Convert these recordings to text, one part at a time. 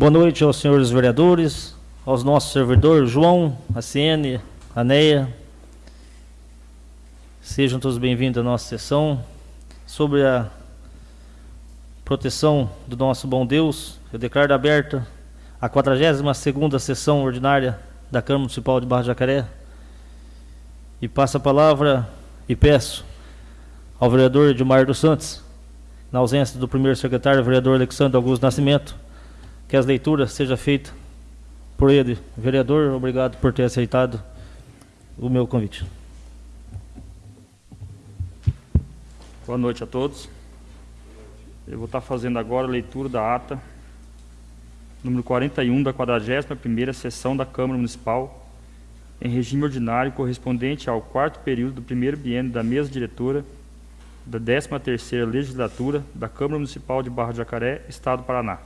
Boa noite aos senhores vereadores, aos nossos servidores, João, a CN, a NEA. Sejam todos bem-vindos à nossa sessão sobre a proteção do nosso bom Deus. Eu declaro aberta a 42ª sessão ordinária da Câmara Municipal de Barra de Jacaré. E passo a palavra e peço ao vereador Edmar dos Santos, na ausência do primeiro secretário, vereador Alexandre Augusto Nascimento, que as leituras sejam feitas por ele. Vereador, obrigado por ter aceitado o meu convite. Boa noite a todos. Eu vou estar fazendo agora a leitura da ata número 41 da 41ª sessão da Câmara Municipal em regime ordinário correspondente ao quarto período do primeiro biênio da mesa diretora da 13ª Legislatura da Câmara Municipal de Barra de Jacaré, Estado do Paraná.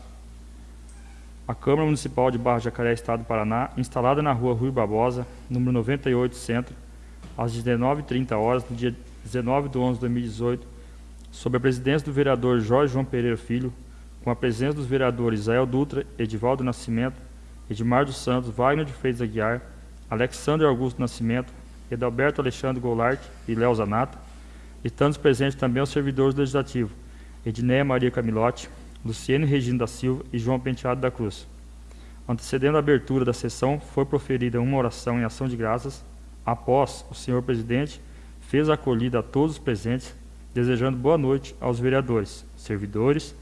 A Câmara Municipal de Barra Jacaré, Estado do Paraná, instalada na rua Rui Barbosa, número 98, Centro, às 19h30 horas, no dia 19 de 11 de 2018, sob a presidência do vereador Jorge João Pereira Filho, com a presença dos vereadores Isael Dutra, Edivaldo Nascimento, Edmar dos Santos, Wagner de Freitas Aguiar, Alexandre Augusto Nascimento, Edalberto Alexandre Goulart e Léo Zanata, estando presentes também os servidores legislativos, Edneia Maria Camilotti, Luciene Regina da Silva e João Penteado da Cruz. Antecedendo a abertura da sessão, foi proferida uma oração em ação de graças. Após, o senhor presidente fez a acolhida a todos os presentes, desejando boa noite aos vereadores, servidores,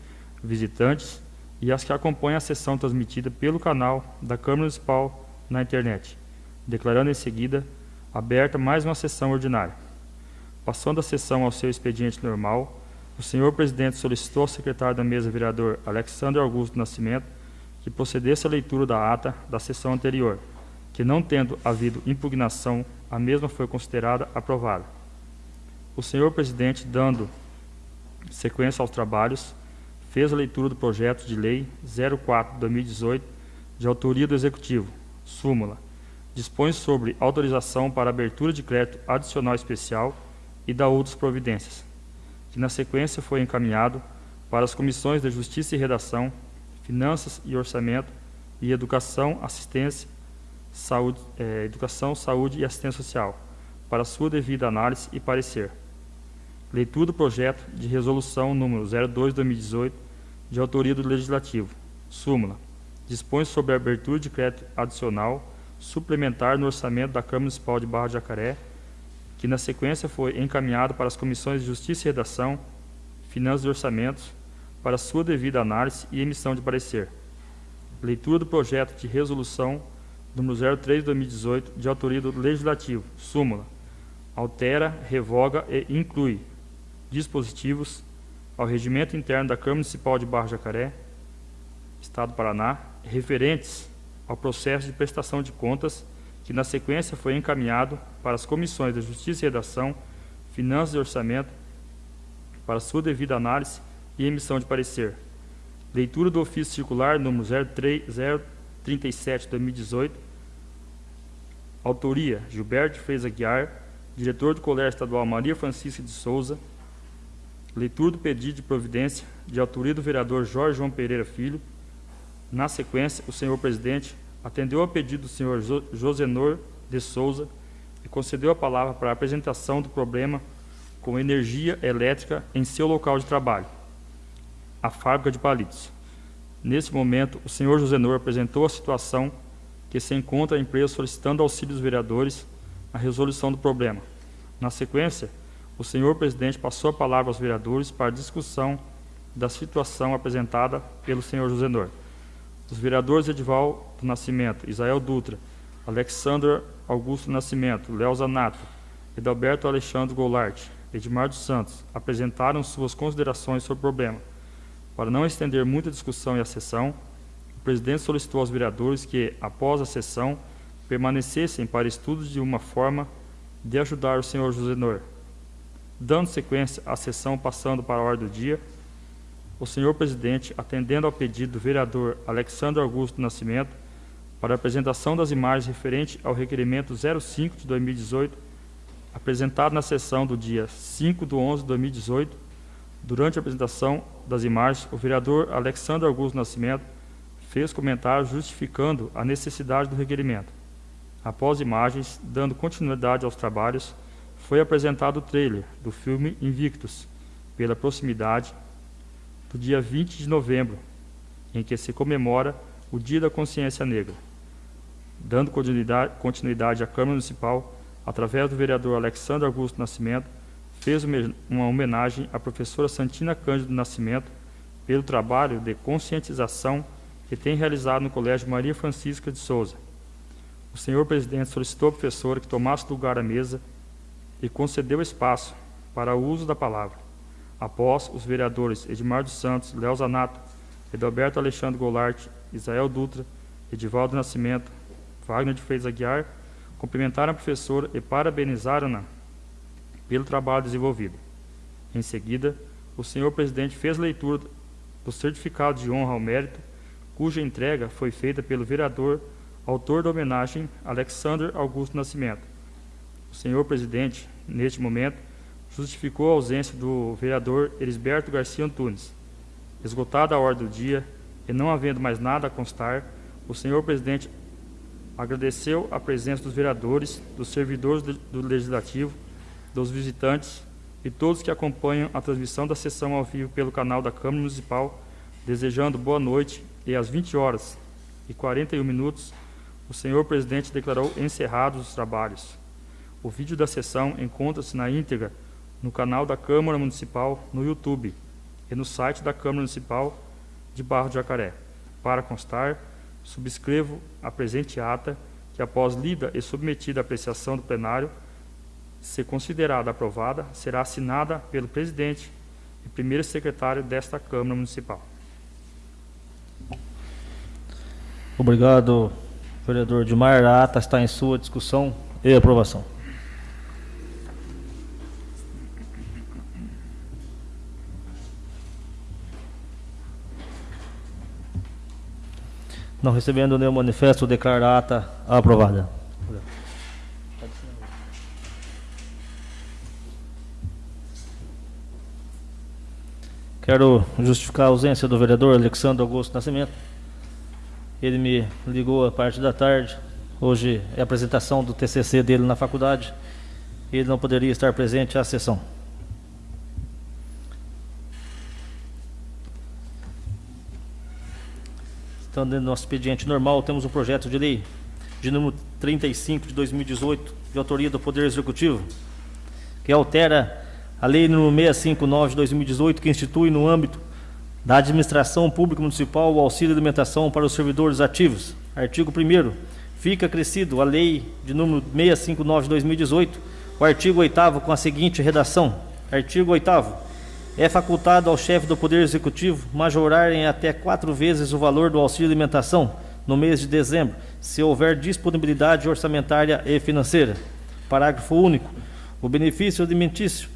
visitantes e as que acompanham a sessão transmitida pelo canal da Câmara Municipal na internet, declarando em seguida aberta mais uma sessão ordinária. Passando a sessão ao seu expediente normal, o senhor presidente solicitou ao secretário da mesa, vereador Alexandre Augusto Nascimento, que procedesse à leitura da ata da sessão anterior, que não tendo havido impugnação, a mesma foi considerada aprovada. O senhor presidente, dando sequência aos trabalhos, fez a leitura do projeto de lei 04/2018, de autoria do executivo, súmula, dispõe sobre autorização para abertura de crédito adicional especial e da outras providências, que na sequência foi encaminhado para as comissões de Justiça e Redação, Finanças e Orçamento e Educação, Assistência, Saúde, eh, Educação, Saúde e Assistência Social, para sua devida análise e parecer. Leitura do projeto de resolução número 02/2018, de autoria do Legislativo. Súmula. Dispõe sobre a abertura de crédito adicional suplementar no orçamento da Câmara Municipal de Barra de Jacaré que na sequência foi encaminhado para as comissões de Justiça e Redação, Finanças e Orçamentos, para sua devida análise e emissão de parecer. Leitura do projeto de resolução número 03 de 2018, de autoria do Legislativo, súmula, altera, revoga e inclui dispositivos ao regimento interno da Câmara Municipal de Barra Jacaré, Estado do Paraná, referentes ao processo de prestação de contas que na sequência foi encaminhado para as comissões da Justiça e Redação, Finanças e Orçamento, para sua devida análise e emissão de parecer. Leitura do ofício circular número 037 de 2018. Autoria: Gilberto Freitas Aguiar, diretor do Colégio Estadual Maria Francisca de Souza. Leitura do pedido de providência de autoria do vereador Jorge João Pereira Filho. Na sequência, o senhor presidente atendeu ao pedido do senhor Josenor de Souza e concedeu a palavra para a apresentação do problema com energia elétrica em seu local de trabalho, a fábrica de palitos. Nesse momento, o senhor Josenor apresentou a situação que se encontra a empresa solicitando auxílio dos vereadores na resolução do problema. Na sequência, o senhor presidente passou a palavra aos vereadores para discussão da situação apresentada pelo senhor Josenor. Os vereadores Edival do Nascimento, Isael Dutra, Alexandre Augusto Nascimento, Léo Zanato, Edalberto Alexandre Goulart, Edmar dos Santos, apresentaram suas considerações sobre o problema. Para não estender muita discussão e a sessão, o presidente solicitou aos vereadores que, após a sessão, permanecessem para estudos de uma forma de ajudar o senhor Josenor. Dando sequência à sessão passando para a ordem do dia, o senhor presidente, atendendo ao pedido do vereador Alexandre Augusto Nascimento, para a apresentação das imagens referente ao requerimento 05 de 2018, apresentado na sessão do dia 5 de 11 de 2018, durante a apresentação das imagens, o vereador Alexandre Augusto Nascimento fez comentário justificando a necessidade do requerimento. Após imagens, dando continuidade aos trabalhos, foi apresentado o trailer do filme Invictus, pela proximidade do dia 20 de novembro, em que se comemora o Dia da Consciência Negra. Dando continuidade, continuidade à Câmara Municipal, através do vereador Alexandre Augusto Nascimento, fez uma homenagem à professora Santina Cândido Nascimento pelo trabalho de conscientização que tem realizado no Colégio Maria Francisca de Souza. O senhor presidente solicitou à professora que tomasse lugar à mesa e concedeu espaço para o uso da palavra. Após os vereadores Edmar dos Santos, Léo Zanato, Edalberto Alexandre Goulart, Israel Dutra, Edivaldo Nascimento, Wagner de Freitas Aguiar, cumprimentaram a professora e parabenizaram-na pelo trabalho desenvolvido. Em seguida, o senhor presidente fez leitura do certificado de honra ao mérito, cuja entrega foi feita pelo vereador, autor da homenagem, Alexander Augusto Nascimento. O senhor presidente, neste momento, justificou a ausência do vereador Elisberto Garcia Antunes. Esgotada a ordem do dia e não havendo mais nada a constar, o senhor presidente agradeceu a presença dos vereadores, dos servidores do Legislativo, dos visitantes e todos que acompanham a transmissão da sessão ao vivo pelo canal da Câmara Municipal, desejando boa noite e às 20 horas e 41 minutos, o senhor presidente declarou encerrados os trabalhos. O vídeo da sessão encontra-se na íntegra no canal da Câmara Municipal no YouTube e no site da Câmara Municipal de Barro de Jacaré. Para constar, subscrevo a presente ata, que após lida e submetida à apreciação do plenário, se considerada aprovada, será assinada pelo presidente e primeiro secretário desta Câmara Municipal. Obrigado, vereador Dilmar. A ata está em sua discussão e aprovação. Não recebendo nenhum manifesto, declaro a ata aprovada. Quero justificar a ausência do vereador Alexandre Augusto Nascimento. Ele me ligou a parte da tarde. Hoje é a apresentação do TCC dele na faculdade. Ele não poderia estar presente à sessão. Então, dentro do nosso expediente normal, temos um projeto de lei de número 35 de 2018, de autoria do Poder Executivo, que altera a lei número 659 de 2018, que institui no âmbito da administração pública municipal o auxílio alimentação para os servidores ativos. Artigo 1 fica crescido a lei de número 659 de 2018, o artigo 8 com a seguinte redação: Artigo 8 é facultado ao chefe do Poder Executivo majorar em até quatro vezes o valor do auxílio alimentação no mês de dezembro, se houver disponibilidade orçamentária e financeira. Parágrafo único. O benefício alimentício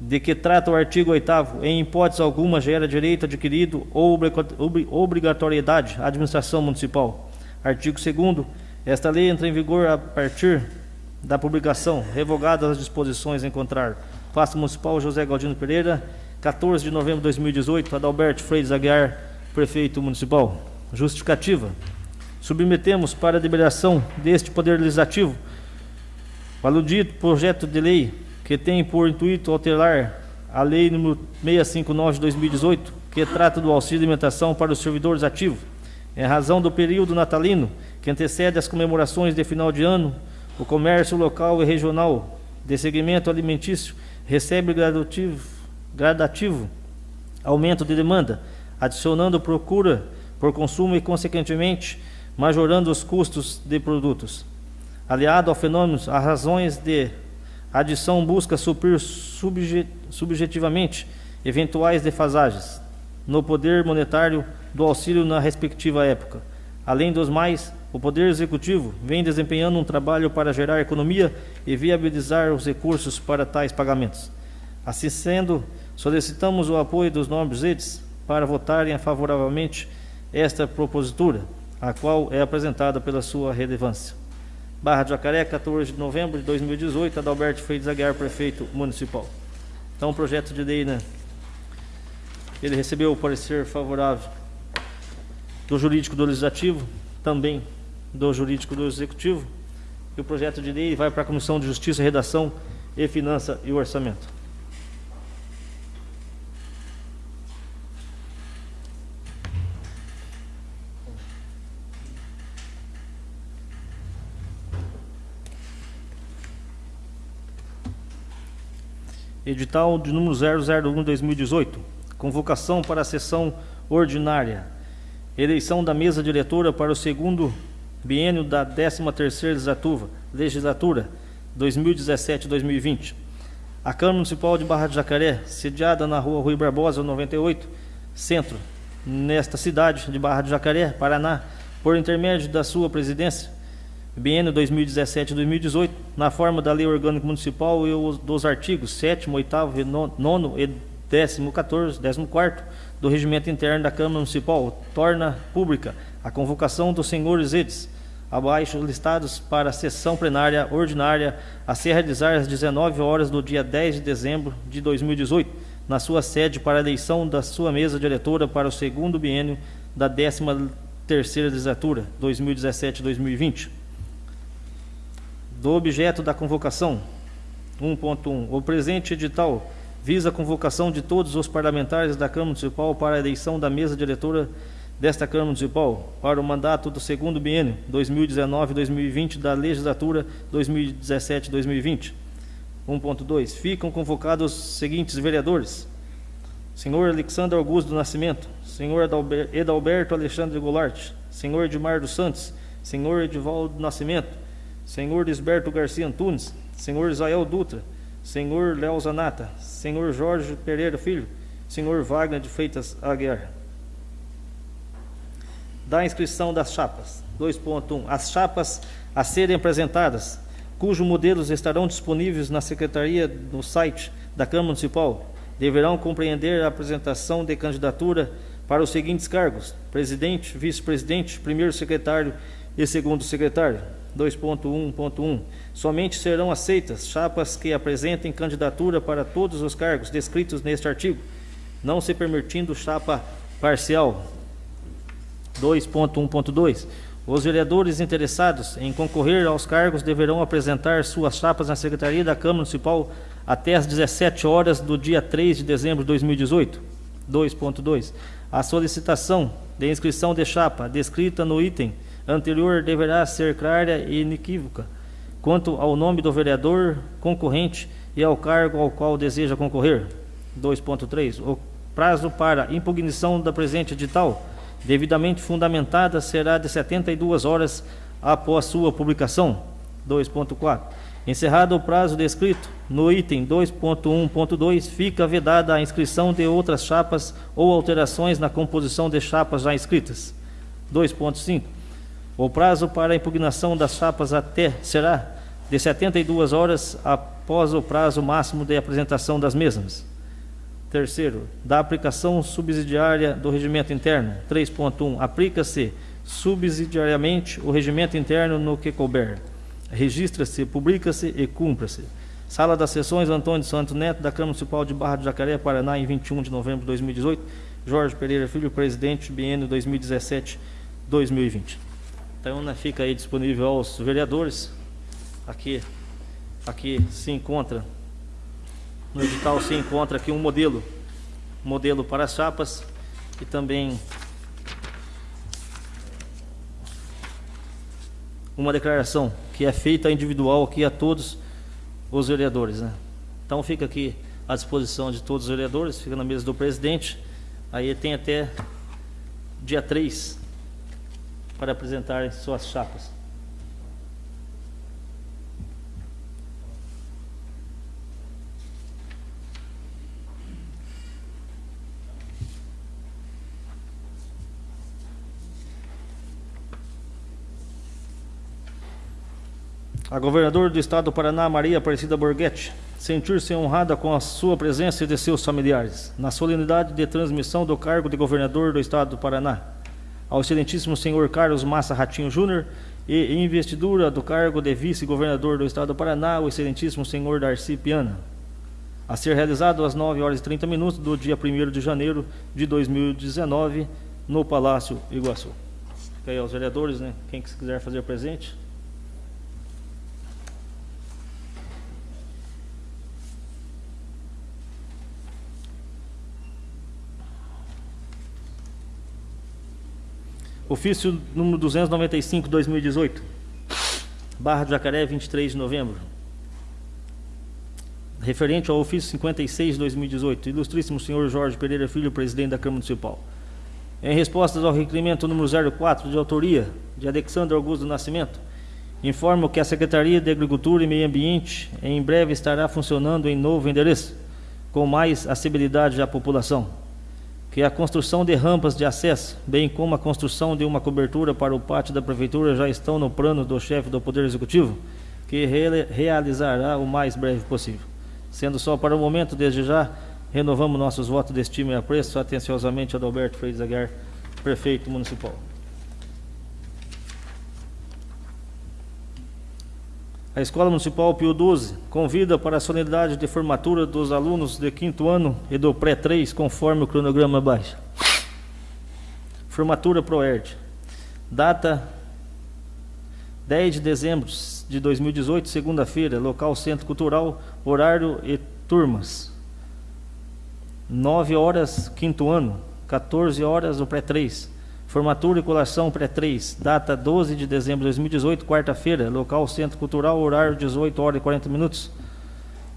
de que trata o artigo 8 em hipótese alguma gera direito adquirido ou obrigatoriedade à administração municipal. Artigo 2 Esta lei entra em vigor a partir da publicação, revogadas as disposições em contrário. Pasta Municipal José Galdino Pereira, 14 de novembro de 2018, Adalberto Freitas Aguiar, Prefeito Municipal. Justificativa. Submetemos para a deliberação deste Poder Legislativo o aludido projeto de lei que tem por intuito alterar a Lei nº 659 de 2018, que trata do auxílio alimentação para os servidores ativos. Em razão do período natalino que antecede as comemorações de final de ano, o comércio local e regional de segmento alimentício recebe gradativo, gradativo aumento de demanda, adicionando procura por consumo e, consequentemente, majorando os custos de produtos. Aliado ao fenômeno, as razões de adição busca suprir subjetivamente eventuais defasagens no poder monetário do auxílio na respectiva época. Além dos mais, o Poder Executivo vem desempenhando um trabalho para gerar economia e viabilizar os recursos para tais pagamentos. Assim sendo, solicitamos o apoio dos nobres edes para votarem favoravelmente esta propositura, a qual é apresentada pela sua relevância. Barra de Jacaré, 14 de novembro de 2018, Adalberto Freitas Aguiar, prefeito municipal. Então, o projeto de lei, né? Ele recebeu o parecer favorável do jurídico do legislativo, também do jurídico do executivo. E o projeto de lei vai para a Comissão de Justiça, Redação e Finança e Orçamento. Edital de número 001-2018. Convocação para a sessão ordinária. Eleição da mesa diretora para o segundo biênio da 13ª legislatura, legislatura 2017-2020. A Câmara Municipal de Barra de Jacaré, sediada na rua Rui Barbosa, 98, centro, nesta cidade de Barra de Jacaré, Paraná, por intermédio da sua presidência, biênio 2017-2018, na forma da Lei Orgânica Municipal e dos artigos 7 8 9 e 10 14 14 do Regimento Interno da Câmara Municipal, torna pública a convocação dos senhores edes, abaixo listados para a sessão plenária ordinária a se realizar às 19 horas do dia 10 de dezembro de 2018, na sua sede para a eleição da sua mesa diretora para o segundo biênio da 13ª legislatura, 2017-2020 do objeto da convocação. 1.1. O presente edital visa a convocação de todos os parlamentares da Câmara Municipal para a eleição da mesa diretora desta Câmara Municipal para o mandato do segundo biênio 2019-2020 da legislatura 2017-2020. 1.2. Ficam convocados os seguintes vereadores: Senhor Alexandre Augusto do Nascimento, Senhor Edalberto Alexandre Goulart, Senhor Edmar dos Santos, Senhor Edivaldo do Nascimento, senhor Lisberto Garcia Antunes, senhor Israel Dutra, senhor Léo Zanata, senhor Jorge Pereira Filho, senhor Wagner de Freitas Aguiar. Da inscrição das chapas. 2.1. As chapas a serem apresentadas, cujos modelos estarão disponíveis na secretaria no site da Câmara Municipal, deverão compreender a apresentação de candidatura para os seguintes cargos: presidente, vice-presidente, primeiro secretário e segundo secretário. 2.1.1. Somente serão aceitas chapas que apresentem candidatura para todos os cargos descritos neste artigo, não se permitindo chapa parcial. 2.1.2. Os vereadores interessados em concorrer aos cargos deverão apresentar suas chapas na Secretaria da Câmara Municipal até às 17 horas do dia 3 de dezembro de 2018. 2.2. A solicitação de inscrição de chapa descrita no item anterior deverá ser clara e inequívoca quanto ao nome do vereador concorrente e ao cargo ao qual deseja concorrer. 2.3. O prazo para impugnação da presente edital, devidamente fundamentada, será de 72 horas após sua publicação. 2.4. Encerrado o prazo descrito no item 2.1.2, fica vedada a inscrição de outras chapas ou alterações na composição de chapas já inscritas. 2.5. O prazo para a impugnação das chapas até será de 72 horas após o prazo máximo de apresentação das mesmas. Terceiro, da aplicação subsidiária do regimento interno. 3.1. Aplica-se subsidiariamente o regimento interno no que couber. Registra-se, publica-se e cumpra-se. Sala das Sessões Antônio Santos Neto, da Câmara Municipal de Barra do Jacaré, Paraná, em 21 de novembro de 2018. Jorge Pereira Filho, presidente, biênio 2017-2020. Então, né, fica aí disponível aos vereadores. Aqui, aqui se encontra, no edital se encontra aqui um modelo, modelo para as chapas e também uma declaração que é feita individual aqui a todos os vereadores. Né? Então fica aqui à disposição de todos os vereadores, fica na mesa do presidente. Aí tem até dia 3 para apresentar suas chapas. A governadora do estado do Paraná, Maria Aparecida Borghetti, sentir-se honrada com a sua presença e de seus familiares, na solenidade de transmissão do cargo de governador do estado do Paraná, ao excelentíssimo senhor Carlos Massa Ratinho Júnior e investidura do cargo de vice-governador do estado do Paraná, o excelentíssimo senhor Darcy Piana, a ser realizado às 9 horas e 30 minutos do dia 1 de janeiro de 2019, no Palácio Iguaçu. Fica aí aos vereadores, né? Quem quiser fazer presente. Ofício número 295, 2018. Barra do Jacaré, 23 de novembro. Referente ao ofício 56, 2018. Ilustríssimo senhor Jorge Pereira Filho, presidente da Câmara Municipal. Em resposta ao requerimento número 04, de autoria de Alexandre Augusto Nascimento, informo que a Secretaria de Agricultura e Meio Ambiente em breve estará funcionando em novo endereço, com mais acessibilidade à população que a construção de rampas de acesso, bem como a construção de uma cobertura para o pátio da Prefeitura já estão no plano do chefe do Poder Executivo, que re realizará o mais breve possível. Sendo só para o momento, desde já, renovamos nossos votos de estima e apreço atenciosamente Adalberto Freire Zaguer, prefeito municipal. A Escola Municipal Pio 12 convida para a solenidade de formatura dos alunos de quinto ano e do pré-3, conforme o cronograma abaixo. Formatura ProERD. Data 10 de dezembro de 2018, segunda-feira, local Centro Cultural, horário e turmas. 9 horas, quinto ano, 14 horas, o pré-3. Formatura e colação pré-3, data 12 de dezembro de 2018, quarta-feira, local Centro Cultural, horário 18 horas e 40 minutos.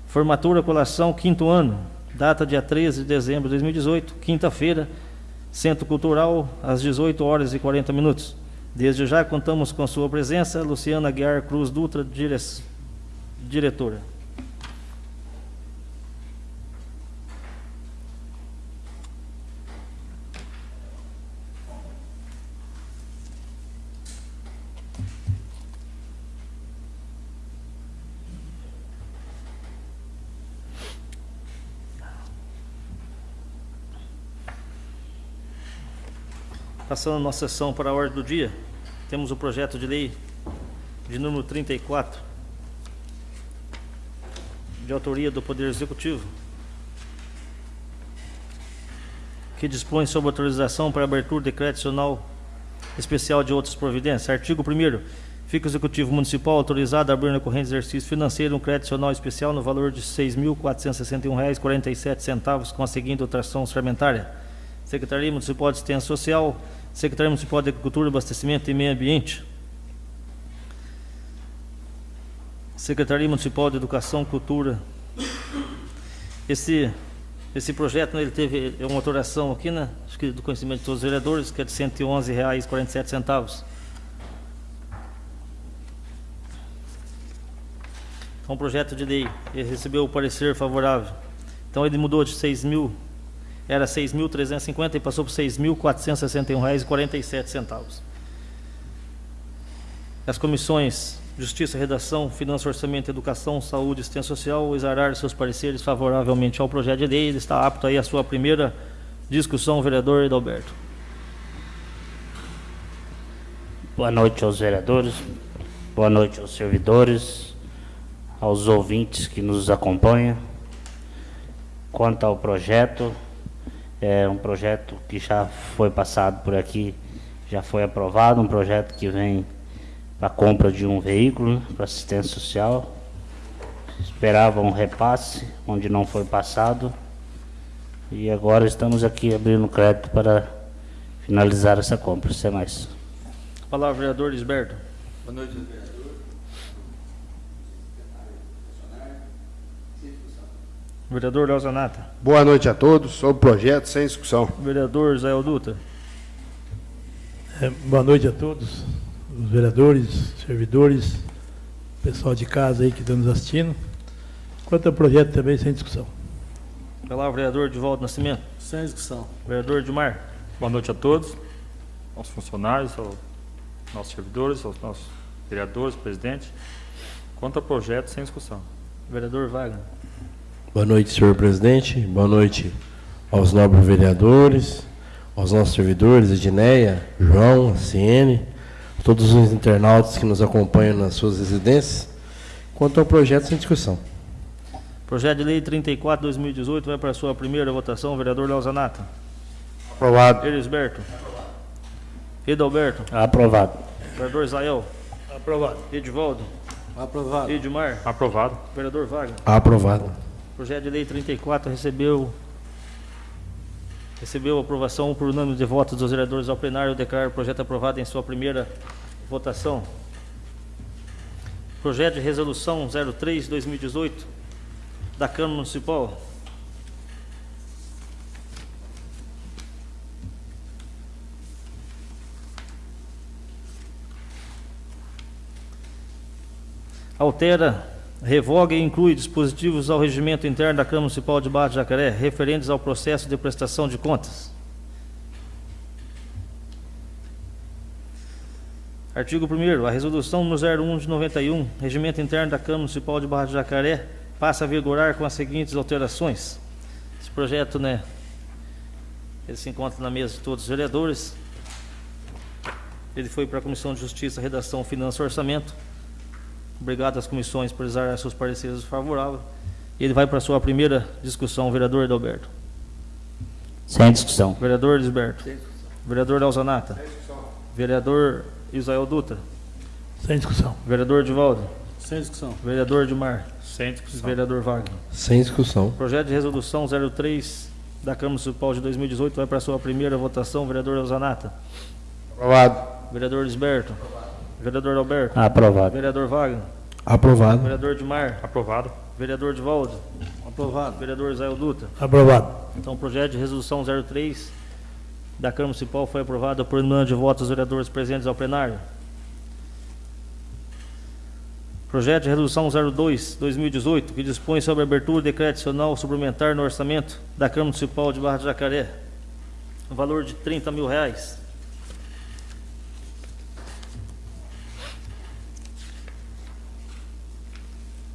Formatura e colação quinto ano, data dia 13 de dezembro de 2018, quinta-feira, Centro Cultural, às 18 horas e 40 minutos. Desde já contamos com sua presença, Luciana Guiar Cruz Dutra, dire... diretora. Passando a nossa sessão para a ordem do dia, temos o projeto de lei de número 34, de autoria do Poder Executivo, que dispõe sobre autorização para abertura de crédito adicional especial de outras providências. Artigo 1 Fica o Executivo Municipal autorizado a abrir no corrente exercício financeiro um crédito adicional especial no valor de R$ 6.461,47 com a seguinte dotação orçamentária. Secretaria Municipal de Assistência Social, Secretaria Municipal de Agricultura, Abastecimento e Meio Ambiente, Secretaria Municipal de Educação, Cultura. Esse, esse projeto né, ele teve uma autoração aqui, né, acho que do conhecimento de todos os vereadores, que é de R$ 111,47. É um projeto de lei, ele recebeu o parecer favorável. Então ele mudou de 6 mil era 6.350 e passou por R$ 6.461,47. As comissões Justiça, Redação, Finanças, Orçamento, Educação, Saúde e Assistência Social exararam seus pareceres favoravelmente ao projeto de lei. Ele está apto aí à sua primeira discussão, vereador Edalberto. Boa noite aos vereadores, boa noite aos servidores, aos ouvintes que nos acompanham. Quanto ao projeto, é um projeto que já foi passado por aqui, já foi aprovado, um projeto que vem para a compra de um veículo né, para assistência social. Esperava um repasse, onde não foi passado. E agora estamos aqui abrindo crédito para finalizar essa compra. Sem mais. Palavra, vereador Lisberto. Boa noite, vereador. Vereador Leozanata. Boa noite a todos. Sobre o projeto, sem discussão. Vereador Zé Dutra. É, boa noite a todos, os vereadores, servidores, pessoal de casa aí que estão nos assistindo. Quanto ao projeto também, sem discussão. Palavra, vereador de Volta Nascimento. Sem discussão. Vereador Dilmar. Boa noite a todos, aos funcionários, aos nossos servidores, aos nossos vereadores, presidente. Quanto ao projeto, sem discussão. Vereador Wagner. Boa noite, senhor presidente. Boa noite aos nobres vereadores, aos nossos servidores, Edneia, João, CN, todos os internautas que nos acompanham nas suas residências. Quanto ao projeto, sem discussão. Projeto de Lei 34, 2018, vai para a sua primeira votação, vereador Leozanato. Aprovado. Elisberto. Edalberto, Aprovado. vereador Israel, Aprovado. Edivaldo, Aprovado. Edmar, Aprovado. vereador Wagner. Aprovado. Projeto de lei 34 recebeu recebeu aprovação por unânime de votos dos vereadores ao plenário. Declaro o projeto aprovado em sua primeira votação. Projeto de resolução 03/2018 da Câmara Municipal. altera, revoga e inclui dispositivos ao regimento interno da Câmara Municipal de Barra de Jacaré referentes ao processo de prestação de contas. Artigo 1 A resolução número 01 de 91, regimento interno da Câmara Municipal de Barra de Jacaré, passa a vigorar com as seguintes alterações. Esse projeto, né, ele se encontra na mesa de todos os vereadores. Ele foi para a Comissão de Justiça, Redação, Finanças e Orçamento. Obrigado às comissões por usar seus pareceres favoráveis. E ele vai para a sua primeira discussão, vereador Adalberto. Sem discussão. Vereador Lisberto. Vereador Elzanata. Vereador Isael Dutra. Sem discussão. Vereador Divaldo. Sem discussão. Vereador Dimar. Sem discussão. Vereador Wagner. Sem discussão. Projeto de resolução 03 da Câmara Municipal de 2018 vai para a sua primeira votação, vereador Elzanata. Aprovado. Vereador Lisberto. Vereador Alberto. Aprovado. Vereador Wagner. Aprovado. Vereador Dimar. Aprovado. Vereador Divaldo. Aprovado. Vereador Isael Dutra. Aprovado. Então, o projeto de resolução 03 da Câmara Municipal foi aprovado por unanimidade de votos dos vereadores presentes ao plenário. Projeto de resolução 02 2018, que dispõe sobre a abertura de decreto adicional suplementar no orçamento da Câmara Municipal de Barra de Jacaré. O valor de 30 mil reais.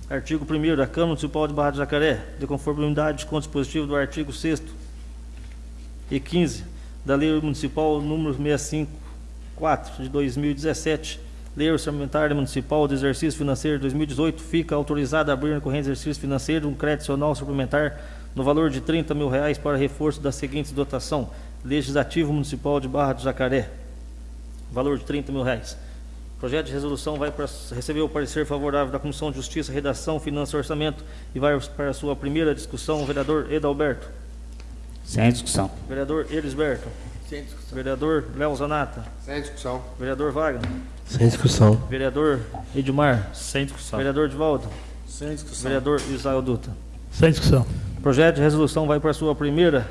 Artigo 1 da Câmara Municipal de Barra de Jacaré, de conformidade com o dispositivo do artigo 6 e 15 da Lei Municipal número 654 de 2017, Lei Orçamentária Municipal do Exercício Financeiro de 2018, fica autorizada a abrir no corrente exercício financeiro um crédito adicional suplementar no valor de 30 mil reais para reforço da seguinte dotação: Legislativo Municipal de Barra de Jacaré, valor de 30 mil reais. Projeto de resolução vai para receber o parecer favorável da Comissão de Justiça, Redação, Finanças e Orçamento e vai para a sua primeira discussão, o vereador Edalberto. Sem discussão. Vereador Elisberto. Sem discussão. Vereador Léo Zanata. Sem discussão. Vereador Wagner. Sem discussão. Vereador Edmar. Sem discussão. Vereador Divaldo. Sem discussão. Vereador Isael Dutra. Sem discussão. Projeto de resolução vai para a sua primeira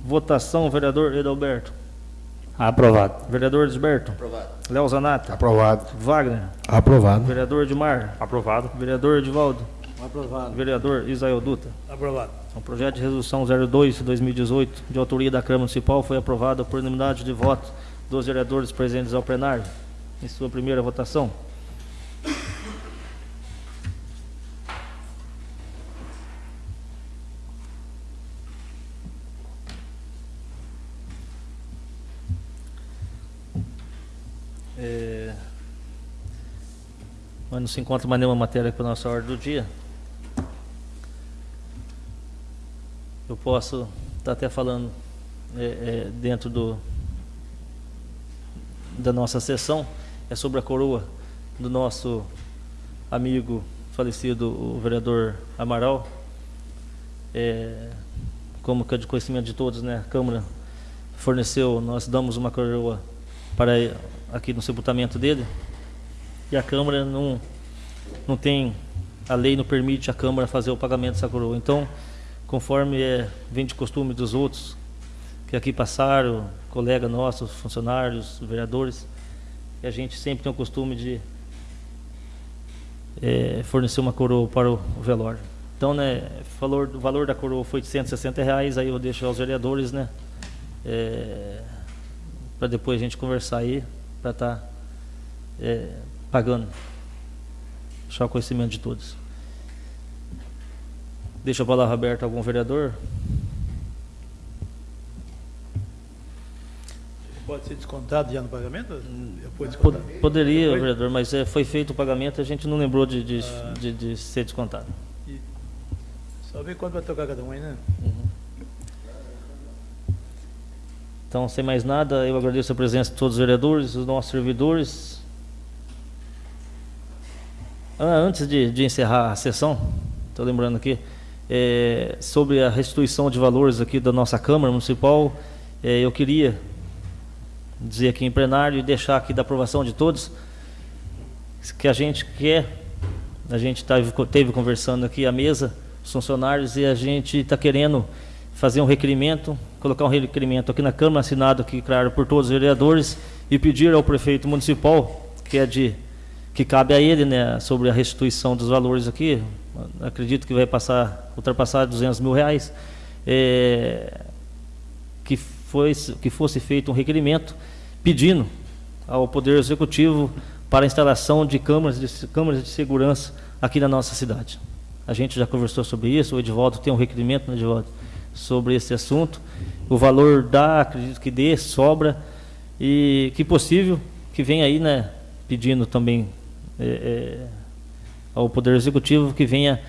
votação, vereador Edalberto. Aprovado. Vereador Elisberto. Aprovado. Léo Zanata. Aprovado. Wagner. Aprovado. Vereador Edmar. Aprovado. Vereador Edivaldo. Aprovado. Vereador Isael Dutra. Aprovado. O projeto de resolução 02 de 2018, de autoria da Câmara Municipal, foi aprovado por unanimidade de votos dos vereadores presentes ao plenário. Em sua primeira votação. É, Mas não se encontra mais nenhuma matéria para a nossa ordem do dia. Eu posso estar até falando é, é, dentro do, da nossa sessão, é sobre a coroa do nosso amigo falecido, o vereador Amaral. É, como que é de conhecimento de todos, né? A Câmara forneceu, nós damos uma coroa para aqui no sepultamento dele. E a Câmara não, não tem, a lei não permite a Câmara fazer o pagamento dessa coroa. Então, conforme é, vem de costume dos outros que aqui passaram, colega nossos, funcionários, vereadores, e a gente sempre tem o costume de é, fornecer uma coroa para o velório. Então, né, valor, o valor da coroa foi de 160 reais, aí eu deixo aos vereadores, né, é, para depois a gente conversar aí, para estar tá, é, pagando. O conhecimento de todos. Deixa a palavra aberta a algum vereador. Pode ser descontado já no pagamento? Poderia, Depois? vereador, mas é, foi feito o pagamento, a gente não lembrou de, de, de- de ser descontado. Só ver quanto vai tocar cada um aí, né? Então, sem mais nada, eu agradeço a presença de todos os vereadores, os nossos servidores. Ah, antes de, de encerrar a sessão, estou lembrando aqui, é, sobre a restituição de valores aqui da nossa Câmara Municipal, é, eu queria dizer aqui em plenário e deixar aqui da aprovação de todos que a gente quer, a gente tá, teve conversando aqui à mesa, os funcionários, e a gente está querendo fazer um requerimento, colocar um requerimento aqui na Câmara, assinado aqui, claro, por todos os vereadores, e pedir ao prefeito municipal, que é de que cabe a ele, né, sobre a restituição dos valores aqui, acredito que vai passar, ultrapassar 200 mil reais, é, que, foi, que fosse feito um requerimento pedindo ao Poder Executivo para a instalação de câmaras de, câmaras de segurança aqui na nossa cidade. A gente já conversou sobre isso, o Edivaldo tem um requerimento, né, Edivaldo, sobre esse assunto. O valor dá, acredito que dê, sobra, e que possível que venha aí, né, pedindo também é, é, ao Poder Executivo que venha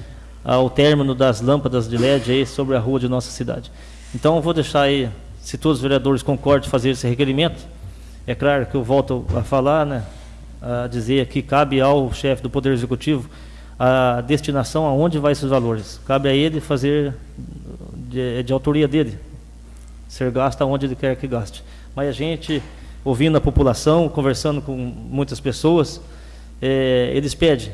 ao término das lâmpadas de LED aí sobre a rua de nossa cidade. Então, vou deixar aí, se todos os vereadores concordam fazer esse requerimento, é claro que eu volto a falar, né, a dizer que cabe ao chefe do Poder Executivo a destinação aonde vai esses valores. Cabe a ele fazer de, de autoria dele, ser gasto aonde ele quer que gaste. Mas a gente, ouvindo a população, conversando com muitas pessoas, é, eles pedem.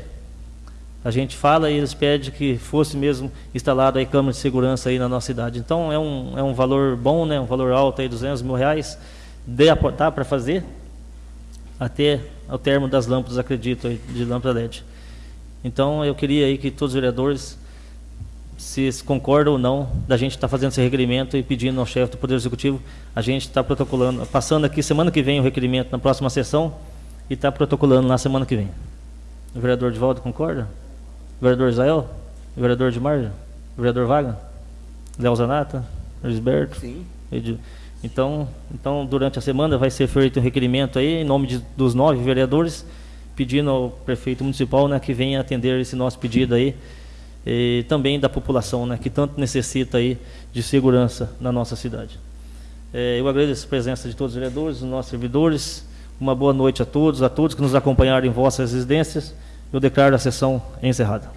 A gente fala e eles pedem que fosse mesmo instalado aí câmera de segurança aí na nossa cidade. Então é um, é um valor bom, né, um valor alto aí, 200 mil reais. Dá para fazer até ao termo das lâmpadas, acredito, aí, de lâmpada LED. Então eu queria aí que todos os vereadores se concordam ou não da gente estar tá fazendo esse requerimento e pedindo ao chefe do Poder Executivo, a gente está protocolando, passando aqui semana que vem o requerimento na próxima sessão e está protocolando na semana que vem. O vereador de volta concorda? O vereador Israel? O vereador de Marja? O vereador Vaga? Léo Zanata? Lisberto? Sim. Então, então, durante a semana vai ser feito um requerimento aí, em nome de, dos nove vereadores, pedindo ao prefeito municipal né, que venha atender esse nosso pedido aí, e também da população, né, que tanto necessita aí de segurança na nossa cidade. É, eu agradeço a presença de todos os vereadores, dos nossos servidores. Uma boa noite a todos, a todos que nos acompanharam em vossas residências. Eu declaro a sessão encerrada.